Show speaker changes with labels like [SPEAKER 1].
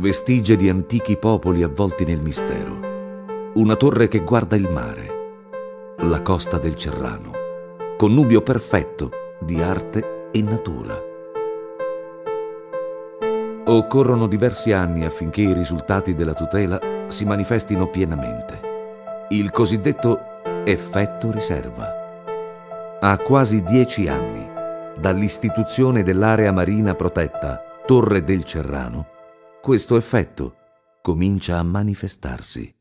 [SPEAKER 1] Vestigie di antichi popoli avvolti nel mistero. Una torre che guarda il mare. La costa del Cerrano. Connubio perfetto di arte e natura. Occorrono diversi anni affinché i risultati della tutela si manifestino pienamente. Il cosiddetto effetto riserva. Ha quasi dieci anni dall'istituzione dell'area marina protetta Torre del Cerrano questo effetto comincia a manifestarsi.